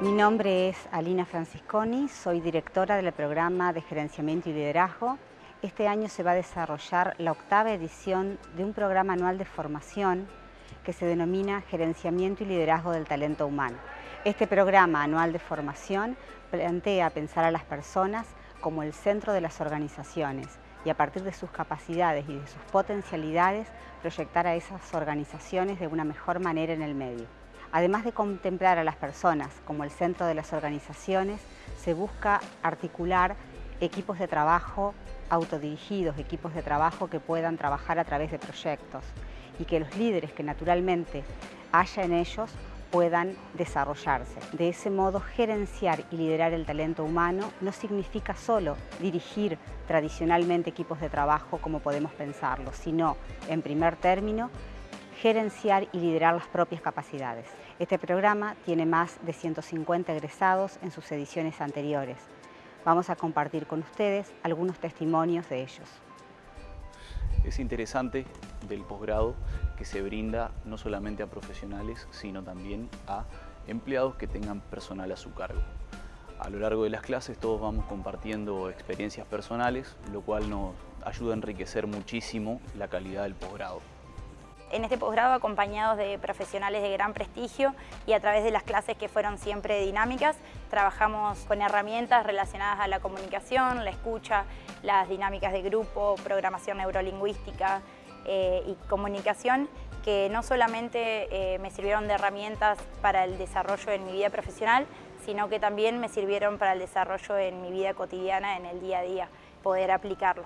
Mi nombre es Alina Francisconi, soy directora del programa de Gerenciamiento y Liderazgo. Este año se va a desarrollar la octava edición de un programa anual de formación que se denomina Gerenciamiento y Liderazgo del Talento Humano. Este programa anual de formación plantea pensar a las personas como el centro de las organizaciones y a partir de sus capacidades y de sus potencialidades proyectar a esas organizaciones de una mejor manera en el medio. Además de contemplar a las personas como el centro de las organizaciones, se busca articular equipos de trabajo autodirigidos, equipos de trabajo que puedan trabajar a través de proyectos y que los líderes que naturalmente haya en ellos puedan desarrollarse. De ese modo, gerenciar y liderar el talento humano no significa solo dirigir tradicionalmente equipos de trabajo como podemos pensarlo, sino, en primer término, gerenciar y liderar las propias capacidades. Este programa tiene más de 150 egresados en sus ediciones anteriores. Vamos a compartir con ustedes algunos testimonios de ellos. Es interesante del posgrado que se brinda no solamente a profesionales, sino también a empleados que tengan personal a su cargo. A lo largo de las clases todos vamos compartiendo experiencias personales, lo cual nos ayuda a enriquecer muchísimo la calidad del posgrado en este posgrado acompañados de profesionales de gran prestigio y a través de las clases que fueron siempre dinámicas, trabajamos con herramientas relacionadas a la comunicación, la escucha, las dinámicas de grupo, programación neurolingüística eh, y comunicación que no solamente eh, me sirvieron de herramientas para el desarrollo en mi vida profesional, sino que también me sirvieron para el desarrollo en mi vida cotidiana, en el día a día, poder aplicarlo.